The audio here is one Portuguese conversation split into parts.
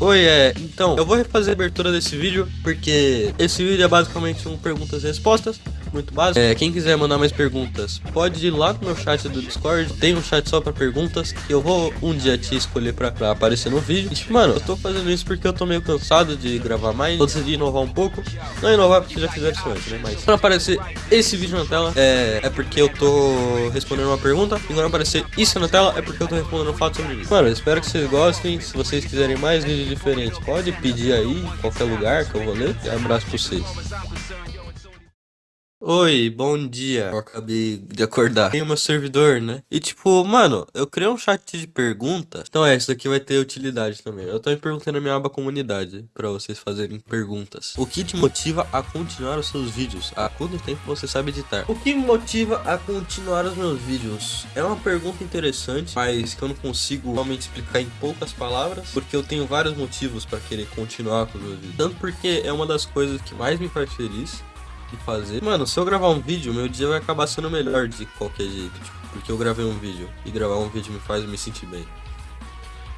Oi, é, então, eu vou refazer a abertura desse vídeo, porque esse vídeo é basicamente um perguntas e respostas, muito básico. É, quem quiser mandar mais perguntas, pode ir lá no meu chat do Discord, tem um chat só pra perguntas, que eu vou um dia te escolher pra, pra aparecer no vídeo. E, mano, eu tô fazendo isso porque eu tô meio cansado de gravar mais, eu decidi inovar um pouco, não inovar porque já fizeram isso antes, né, mas quando aparecer esse vídeo na tela, é, é porque eu tô respondendo uma pergunta, e quando aparecer isso na tela, é porque eu tô respondendo um fato sobre isso. Mano, espero que vocês gostem, se vocês quiserem mais vídeos diferentes. Pode pedir aí, em qualquer lugar que eu vou ler. Um abraço pra vocês. Oi, bom dia. Eu acabei de acordar. Tem meu servidor, né? E tipo, mano, eu criei um chat de perguntas. Então é, isso daqui vai ter utilidade também. Eu me perguntando na minha aba comunidade pra vocês fazerem perguntas. O que te motiva a continuar os seus vídeos? Há quanto tempo você sabe editar? O que me motiva a continuar os meus vídeos? É uma pergunta interessante, mas que eu não consigo realmente explicar em poucas palavras, porque eu tenho vários motivos pra querer continuar com os meus vídeos. Tanto porque é uma das coisas que mais me faz feliz fazer. Mano, se eu gravar um vídeo, meu dia vai acabar sendo melhor de qualquer jeito, tipo, porque eu gravei um vídeo. E gravar um vídeo me faz me sentir bem.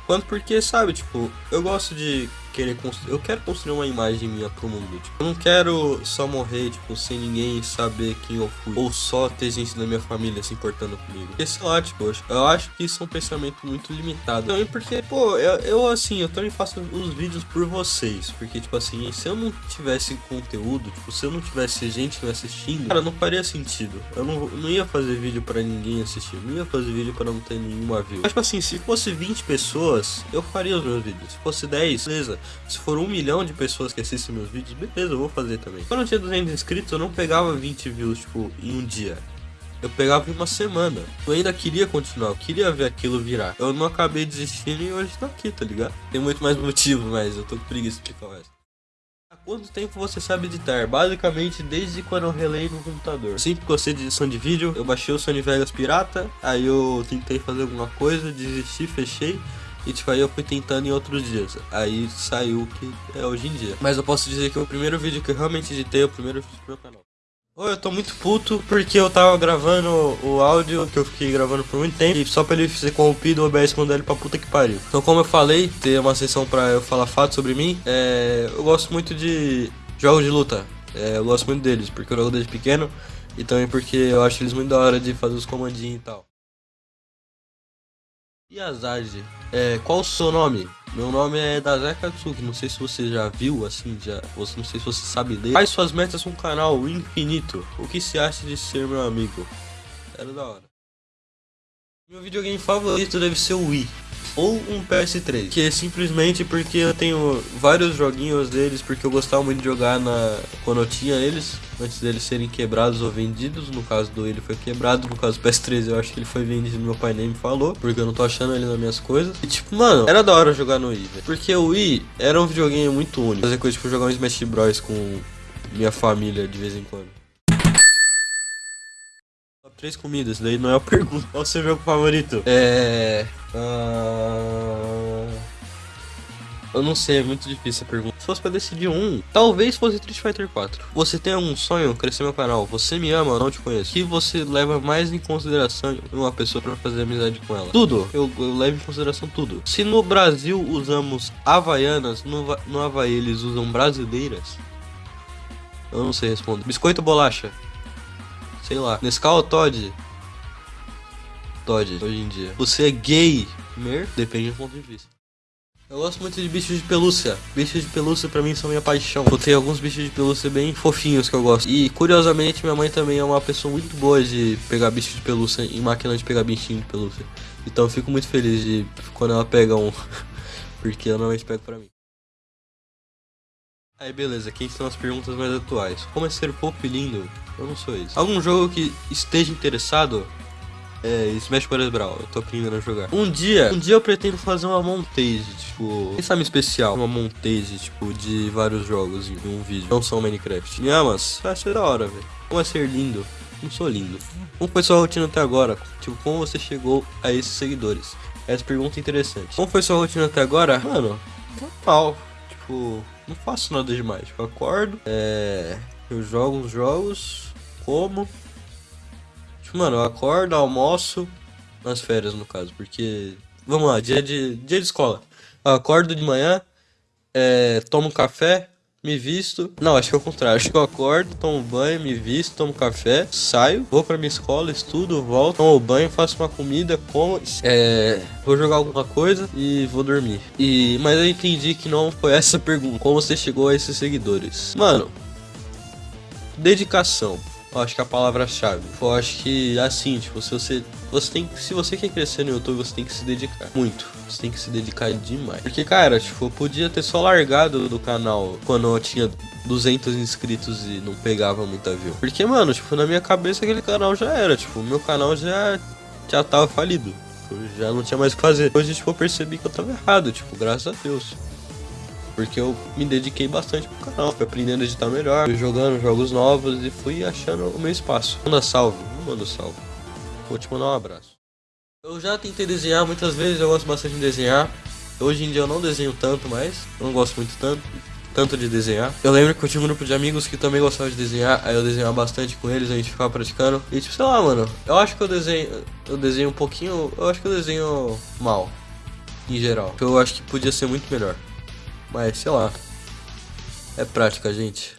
Quanto porque, sabe, tipo, eu gosto de querer construir. Eu quero construir uma imagem minha pro mundo. Tipo, eu não quero só morrer, tipo, sem ninguém saber quem eu fui. Ou só ter gente da minha família se importando comigo. Porque, sei lá, tipo, eu acho que isso é um pensamento muito limitado. Também porque, pô, eu, eu, assim, eu também faço os vídeos por vocês. Porque, tipo assim, se eu não tivesse conteúdo, tipo, se eu não tivesse gente me assistindo, cara, não faria sentido. Eu não, não ia fazer vídeo pra ninguém assistir. Não ia fazer vídeo pra não ter nenhuma view. Mas, tipo assim, se fosse 20 pessoas, eu faria os meus vídeos. Se fosse 10, beleza. Se for um milhão de pessoas que assistem meus vídeos, beleza, eu vou fazer também. Quando eu tinha 200 inscritos, eu não pegava 20 views, tipo, em um dia. Eu pegava em uma semana. Eu ainda queria continuar, eu queria ver aquilo virar. Eu não acabei desistindo e hoje tô aqui, tá ligado? Tem muito mais motivo, mas eu tô com preguiça de explicar o resto. Há quanto tempo você sabe editar? Basicamente desde quando eu relei no computador. Sempre gostei de edição de vídeo, eu baixei o Sony Vegas pirata, aí eu tentei fazer alguma coisa, desisti, fechei. E tipo, aí eu fui tentando em outros dias. Aí saiu o que é hoje em dia. Mas eu posso dizer que o primeiro vídeo que eu realmente editei, o primeiro vídeo do meu canal. Oi, eu tô muito puto porque eu tava gravando o áudio que eu fiquei gravando por muito tempo e só pra ele ser corrompido o OBS mandou ele pra puta que pariu. Então como eu falei, ter uma sessão pra eu falar fatos sobre mim, é, eu gosto muito de jogos de luta. É, eu gosto muito deles, porque eu jogo desde pequeno e também porque eu acho eles muito da hora de fazer os comandinhos e tal. Yazage, é, qual o seu nome? Meu nome é Daze Katsuki, não sei se você já viu, assim, já, não sei se você sabe ler. Quais suas metas com o canal infinito? O que se acha de ser meu amigo? Era da hora. Meu videogame favorito deve ser o Wii ou um PS3, que é simplesmente porque eu tenho vários joguinhos deles, porque eu gostava muito de jogar na quando eu tinha eles, antes deles serem quebrados ou vendidos, no caso do ele foi quebrado, no caso do PS3 eu acho que ele foi vendido, meu pai nem me falou, porque eu não tô achando ele nas minhas coisas. E tipo, mano, era da hora jogar no Wii, porque o Wii era um videogame muito único, fazer coisa tipo jogar um Smash Bros com minha família de vez em quando. Três comidas, daí não é a pergunta. Qual o seu jogo favorito? É. Uh... Eu não sei, é muito difícil a pergunta. Se fosse pra decidir um, talvez fosse Street Fighter 4. Você tem algum sonho? Crescer meu canal. Você me ama, não te conheço. que você leva mais em consideração uma pessoa para fazer amizade com ela? Tudo. Eu, eu, levo em consideração tudo. Se no Brasil usamos havaianas, no, no Havaí eles usam brasileiras? Eu não sei responder. Biscoito ou bolacha? Sei lá. Nescau ou Todd? Todd, hoje em dia. Você é gay? Mer? Depende do ponto de vista. Eu gosto muito de bichos de pelúcia. Bichos de pelúcia pra mim são minha paixão. Eu tenho alguns bichos de pelúcia bem fofinhos que eu gosto. E curiosamente minha mãe também é uma pessoa muito boa de pegar bichos de pelúcia em máquina de pegar bichinho de pelúcia. Então eu fico muito feliz de quando ela pega um. Porque eu normalmente pego pra mim. Aí beleza, quem são as perguntas mais atuais? Como é ser e lindo? Eu não sou isso. Algum jogo que esteja interessado? É, Smash Bros. Brawl, eu tô aprendendo a jogar. Um dia, um dia eu pretendo fazer uma montage, tipo, quem sabe especial, uma montage, tipo, de vários jogos em um vídeo, não só Minecraft. E, ah, mas vai ser da hora, velho. Como é ser lindo? Não sou lindo. Como foi sua rotina até agora? Tipo, como você chegou a esses seguidores? Essa pergunta é interessante. Como foi sua rotina até agora? Mano, normal. Tipo, não faço nada demais. Eu acordo, é, eu jogo uns jogos, como. Mano, eu acordo, almoço, nas férias no caso, porque. Vamos lá, dia de, dia de escola. Eu acordo de manhã, é, tomo café, me visto. Não, acho que é o contrário. Acho que eu acordo, tomo banho, me visto, tomo café, saio, vou pra minha escola, estudo, volto, tomo banho, faço uma comida, como. É, vou jogar alguma coisa e vou dormir. E, mas eu entendi que não foi essa pergunta. Como você chegou a esses seguidores? Mano, dedicação. Eu acho que é a palavra-chave. Eu acho que assim, tipo, se você você tem se você quer crescer no YouTube, você tem que se dedicar muito. Você tem que se dedicar demais. Porque, cara, tipo, eu podia ter só largado do canal quando eu tinha 200 inscritos e não pegava muita view. Porque, mano, tipo, na minha cabeça aquele canal já era, tipo, meu canal já já tava falido. Eu já não tinha mais o que fazer. Hoje, tipo, eu percebi que eu tava errado, tipo, graças a Deus. Porque eu me dediquei bastante pro canal, fui aprendendo a editar melhor, fui jogando jogos novos e fui achando o meu espaço. Manda salve, manda salve. Vou te mandar um abraço. Eu já tentei desenhar muitas vezes, eu gosto bastante de desenhar. Hoje em dia eu não desenho tanto mais, não gosto muito tanto, tanto de desenhar. Eu lembro que eu tinha um grupo de amigos que também gostavam de desenhar, aí eu desenhava bastante com eles, a gente ficava praticando. E tipo, sei lá, mano, eu acho que eu desenho, eu desenho um pouquinho, eu acho que eu desenho mal, em geral. Eu acho que podia ser muito melhor. Mas, sei lá. É prática, gente.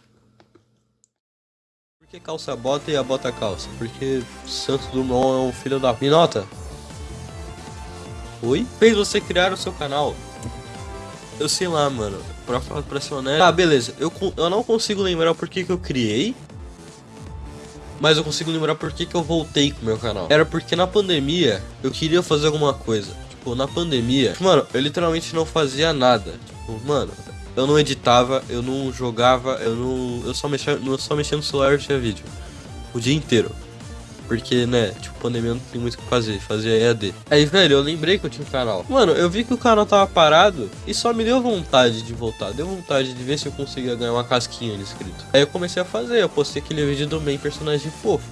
Por que calça bota e a bota calça? Porque Santos Dumont é um filho da... Me nota. Oi? Fez você criar o seu canal. Eu sei lá, mano. Pra, pra ser honesto... Ah, beleza. Eu, eu não consigo lembrar por que, que eu criei. Mas eu consigo lembrar por que, que eu voltei com o meu canal. Era porque na pandemia eu queria fazer alguma coisa. Tipo, na pandemia... Mano, eu literalmente não fazia nada. Tipo, mano, eu não editava, eu não jogava, eu não. Eu só mexia, eu só mexia no celular e tinha vídeo. O dia inteiro. Porque, né, tipo, pandemia não tem muito o que fazer, fazia EAD. Aí, velho, eu lembrei que eu tinha um canal. Mano, eu vi que o canal tava parado e só me deu vontade de voltar. Deu vontade de ver se eu conseguia ganhar uma casquinha de inscrito. Aí eu comecei a fazer, eu postei aquele vídeo do main personagem fofo.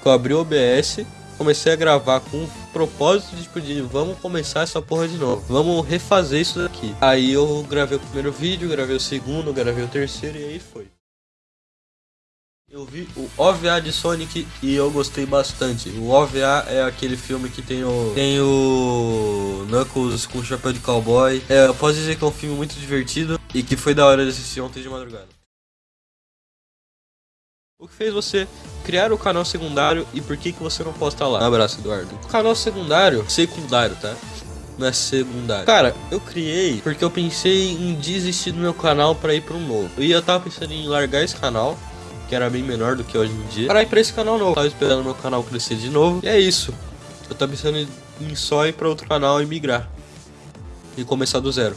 Que eu abri o OBS, comecei a gravar com o propósito de, tipo, de vamos começar essa porra de novo. Vamos refazer isso daqui. Aí eu gravei o primeiro vídeo, gravei o segundo, gravei o terceiro e aí foi. Eu vi o OVA de Sonic e eu gostei bastante. O OVA é aquele filme que tem o tem o Knuckles com o chapéu de cowboy. É, eu posso dizer que é um filme muito divertido e que foi da hora de assistir ontem de madrugada. O que fez você criar o canal secundário e por que, que você não posta lá? Um abraço, Eduardo. O canal secundário, secundário, tá? Não é secundário. Cara, eu criei porque eu pensei em desistir do meu canal para ir para um novo. E eu tava pensando em largar esse canal, que era bem menor do que hoje em dia, para ir para esse canal novo. Eu tava esperando meu canal crescer de novo. E é isso. Eu tava pensando em só ir para outro canal e migrar. E começar do zero.